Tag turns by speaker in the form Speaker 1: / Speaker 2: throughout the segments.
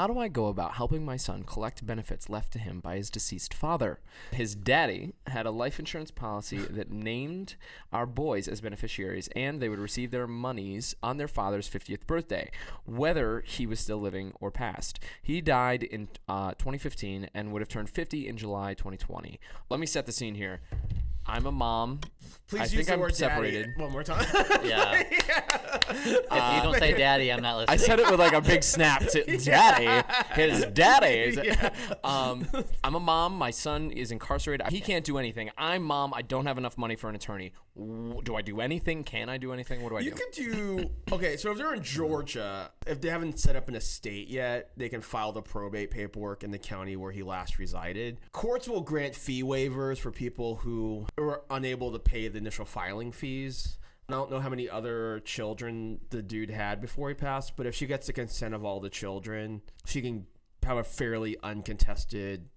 Speaker 1: How do I go about helping my son collect benefits left to him by his deceased father? His daddy had a life insurance policy that named our boys as beneficiaries, and they would receive their monies on their father's 50th birthday, whether he was still living or passed. He died in uh, 2015 and would have turned 50 in July 2020. Let me set the scene here. I'm a mom.
Speaker 2: Please
Speaker 1: I
Speaker 2: use
Speaker 1: think
Speaker 2: the
Speaker 1: I'm
Speaker 2: word
Speaker 1: separated.
Speaker 2: daddy one more time.
Speaker 3: Yeah. if you don't say daddy, I'm not listening.
Speaker 1: I said it with like a big snap to daddy. His daddy. Um, I'm a mom. My son is incarcerated. He can't do anything. I'm mom. I don't have enough money for an attorney. Do I do anything? Can I do anything? What do I
Speaker 2: You
Speaker 1: do?
Speaker 2: You could do okay. So if they're in Georgia, if they haven't set up an estate yet, they can file the probate paperwork in the county where he last resided. Courts will grant fee waivers for people who are unable to pay the initial filing fees. I don't know how many other children the dude had before he passed, but if she gets the consent of all the children, she can have a fairly uncontested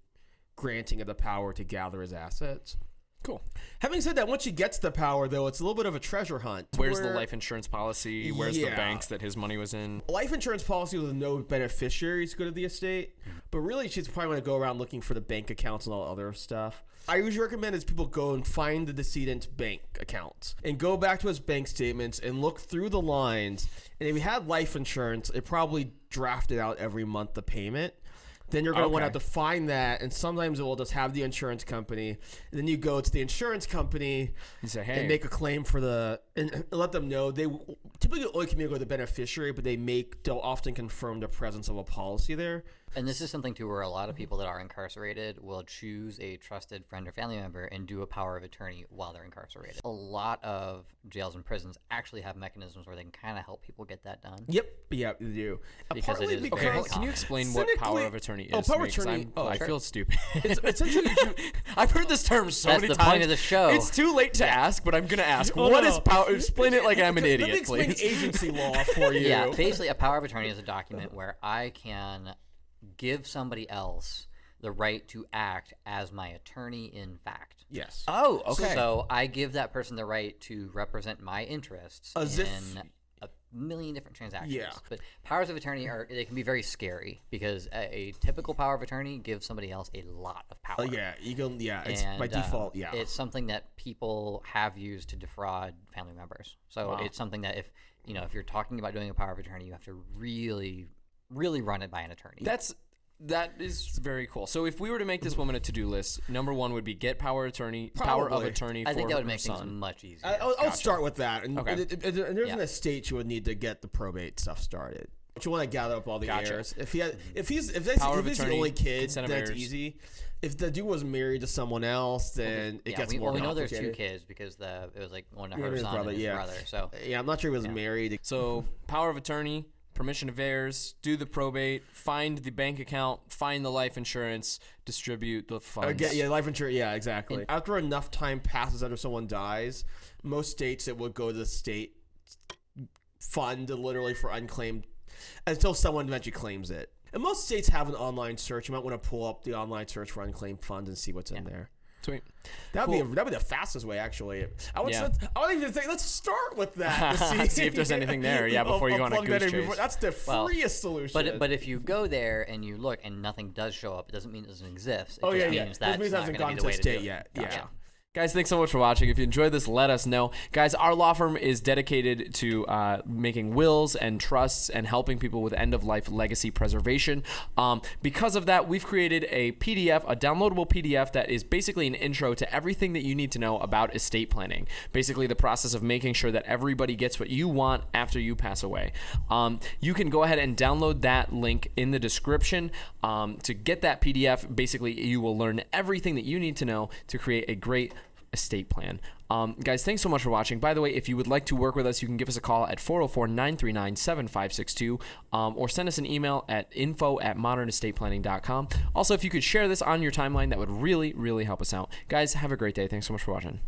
Speaker 2: granting of the power to gather his assets.
Speaker 1: Cool.
Speaker 2: Having said that, once she gets the power, though, it's a little bit of a treasure hunt.
Speaker 1: Where's the life insurance policy? Where's the banks that his money was in?
Speaker 2: life insurance policy with no beneficiaries go to the estate, but really she's probably going to go around looking for the bank accounts and all other stuff. I usually recommend is people go and find the decedent's bank accounts and go back to his bank statements and look through the lines. And if he had life insurance, it probably drafted out every month the payment. Then you're going to want to
Speaker 1: Okay.
Speaker 2: have to find that, and sometimes it will just have the insurance company. And then you go to the insurance company
Speaker 1: You say, hey,
Speaker 2: and make a claim for the and let them know they typically only communicate with the beneficiary, but they make they'll often confirm the presence of a policy there.
Speaker 3: And this is something too where a lot of people that are incarcerated will choose a trusted friend or family member and do a power of attorney while they're incarcerated. A lot of jails and prisons actually have mechanisms where they can kind of help people get that done.
Speaker 2: Yep, yeah, they do.
Speaker 3: Because it is very
Speaker 1: Okay,
Speaker 3: Because-
Speaker 1: can you explain what power of attorney is?
Speaker 2: Oh, power attorney- oh,
Speaker 1: I
Speaker 2: sure.
Speaker 1: feel stupid.
Speaker 2: It's essentially
Speaker 1: I've heard this term so
Speaker 3: That's
Speaker 1: many
Speaker 3: the
Speaker 1: times.
Speaker 3: point of the show.
Speaker 1: It's too late to ask, but I'm gonna ask.
Speaker 2: Oh,
Speaker 1: what
Speaker 2: no,
Speaker 1: is power? Explain it like I'm an
Speaker 2: Let me
Speaker 1: idiot,
Speaker 2: explain
Speaker 1: please.
Speaker 2: agency law for you.
Speaker 3: Yeah, basically, a power of attorney is a document uh-huh. where I can give somebody else the right to act as my attorney in fact.
Speaker 2: Yes.
Speaker 1: Oh, okay.
Speaker 3: So I give that person the right to represent my interests
Speaker 2: As
Speaker 3: in million different transactions.
Speaker 2: Yeah.
Speaker 3: But powers of attorney are they can be very scary because a, a typical power of attorney gives somebody else a lot of power.
Speaker 2: Oh, yeah, you go. Yeah, it's by
Speaker 3: And, uh,
Speaker 2: default. Yeah,
Speaker 3: It's something that people have used to defraud family members. So it's something that if you know if you're talking about doing a power of attorney, you have to really, really run it by an attorney.
Speaker 1: That's that is very cool. So if we were to make this woman a to-do list, number one would be get power attorney, power of attorney.
Speaker 3: I think
Speaker 1: for
Speaker 3: that would
Speaker 1: her
Speaker 3: make things much easier.
Speaker 2: I, I'll, I'll start with that. And,
Speaker 1: Okay.
Speaker 2: and, and- and there's an estate you would need to get the probate stuff started. But you want to gather up all the
Speaker 1: Gotcha.
Speaker 2: heirs. If he had, mm-hmm. if he's if, that's,
Speaker 1: Power
Speaker 2: if
Speaker 1: of
Speaker 2: he's the only kid,
Speaker 1: consent of
Speaker 2: then it's
Speaker 1: heirs.
Speaker 2: easy. If the dude was married to someone else, then it
Speaker 3: yeah,
Speaker 2: gets
Speaker 3: we,
Speaker 2: more
Speaker 3: well, we know there's two kids because the it was like one of her
Speaker 2: his
Speaker 3: son
Speaker 2: brother,
Speaker 3: and his
Speaker 2: yeah.
Speaker 3: brother. So
Speaker 2: Yeah, I'm not sure he was married.
Speaker 1: So power of attorney, permission of heirs, do the probate, find the bank account, find the life insurance, distribute the funds.
Speaker 2: Yeah, life insurance. Yeah, exactly. After enough time passes after someone dies, most states it would go to the state fund literally for unclaimed until someone eventually claims it. And most states have an online search. You might want to pull up the online search for unclaimed funds and see what's in there.
Speaker 1: Sweet.
Speaker 2: That'd be that'd be the fastest way, actually. I would.
Speaker 1: Yeah.
Speaker 2: I would even say let's start with that see,
Speaker 1: See if there's anything there, yeah, before you
Speaker 2: I'll
Speaker 1: go on a
Speaker 2: that
Speaker 1: goose
Speaker 2: in before-
Speaker 1: chase.
Speaker 2: That's the
Speaker 3: Well,
Speaker 2: freest solution.
Speaker 3: But but if you go there and you look and nothing does show up, it doesn't mean it doesn't exist. It
Speaker 2: oh
Speaker 3: just
Speaker 2: yeah,
Speaker 3: means
Speaker 2: yeah.
Speaker 3: that's
Speaker 2: That means it hasn't gone to
Speaker 3: the way
Speaker 2: the
Speaker 3: to
Speaker 2: state yet.
Speaker 3: Gotcha.
Speaker 2: Yeah.
Speaker 1: Guys, thanks so much for watching. If you enjoyed this, let us know. Guys, our law firm is dedicated to uh, making wills and trusts and helping people with end of life legacy preservation. Um, because of that, we've created a PDF, a downloadable PDF that is basically an intro to everything that you need to know about estate planning. Basically, the process of making sure that everybody gets what you want after you pass away. Um, you can go ahead and download that link in the description um, to get that PDF. Basically, you will learn everything that you need to know to create a great estate plan. Um, guys, thanks so much for watching. By the way, if you would like to work with us, you can give us a call at 404 939 7562 or send us an email at info at modernestateplanning.com. Also, if you could share this on your timeline, that would really, really help us out. Guys, have a great day. Thanks so much for watching.